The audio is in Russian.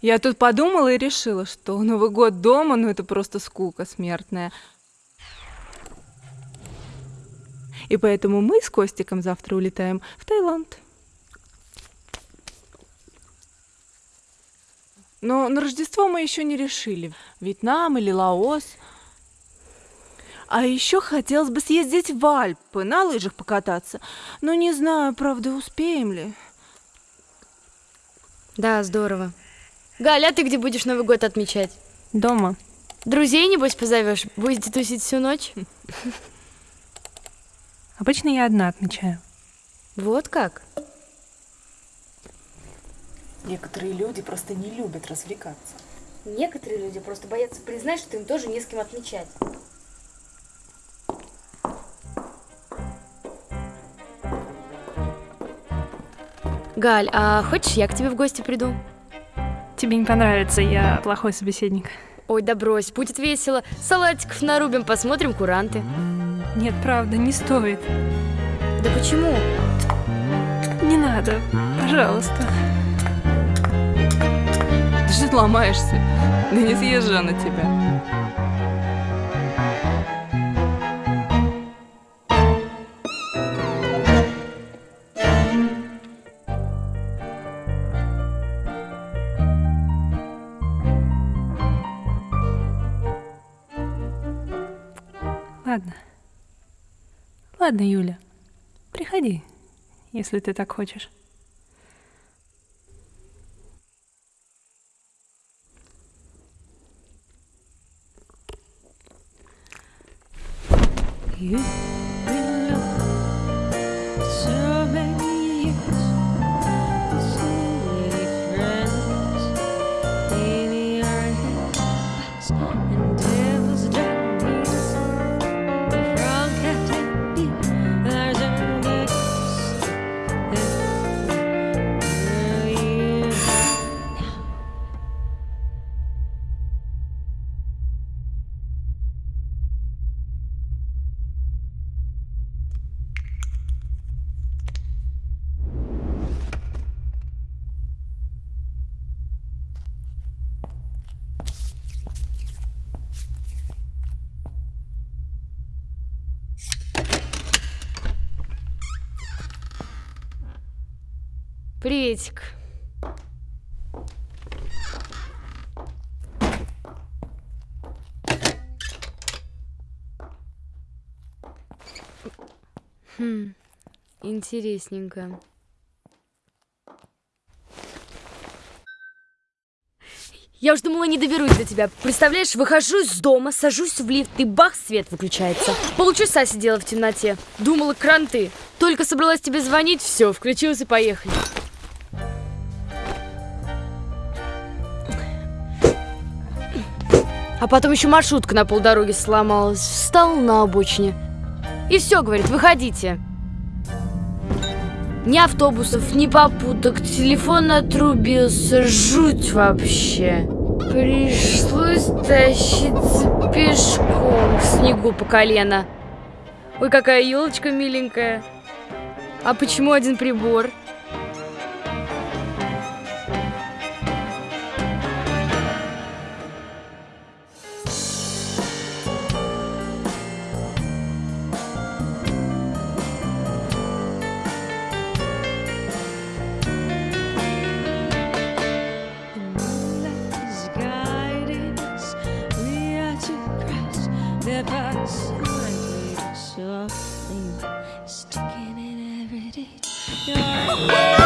Я тут подумала и решила, что Новый год дома, ну это просто скука смертная. И поэтому мы с Костиком завтра улетаем в Таиланд. Но на Рождество мы еще не решили. Вьетнам или Лаос. А еще хотелось бы съездить в Альпы, на лыжах покататься. Но не знаю, правда, успеем ли. Да, здорово. Галя, а ты где будешь Новый год отмечать? Дома. Друзей, небось, позовешь? Будете тусить всю ночь? Обычно я одна отмечаю. Вот как? Некоторые люди просто не любят развлекаться. Некоторые люди просто боятся признать, что им тоже не с кем отмечать. Галь, а хочешь, я к тебе в гости приду? Тебе не понравится, я плохой собеседник. Ой, да брось, будет весело. Салатиков нарубим, посмотрим куранты. Нет, правда, не стоит. Да почему? Не надо, пожалуйста. Ты же ломаешься. Да не съезжу на тебя. Ладно. Ладно, Юля. Приходи, если ты так хочешь. You Приветик. Хм, интересненько. Я уж думала, не доберусь до тебя. Представляешь, выхожу из дома, сажусь в лифт, и бах, свет выключается. Полчаса сидела в темноте. Думала, кранты. Только собралась тебе звонить, все, включилась и поехали. А потом еще маршрутка на полдороги сломалась. Встал на обочине. И все, говорит, выходите. Ни автобусов, ни попуток, телефон отрубился, жуть вообще. Пришлось тащиться пешком в снегу по колено. Ой, какая елочка миленькая. А почему один прибор? it by sure. sticking in every.